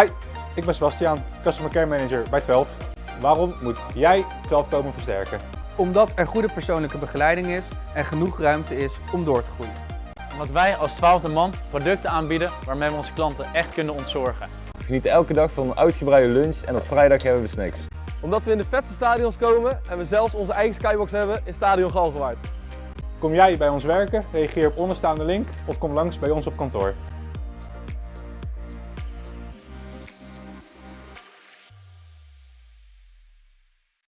Hi, ik ben Sebastiaan, Customer Care Manager bij 12. Waarom moet jij 12 komen versterken? Omdat er goede persoonlijke begeleiding is en genoeg ruimte is om door te groeien. Omdat wij als 12e man producten aanbieden waarmee we onze klanten echt kunnen ontzorgen. We genieten elke dag van een uitgebreide lunch en op vrijdag hebben we snacks. Omdat we in de vetste stadions komen en we zelfs onze eigen skybox hebben in Stadion Galgenwaard. Kom jij bij ons werken? Reageer op onderstaande link of kom langs bij ons op kantoor.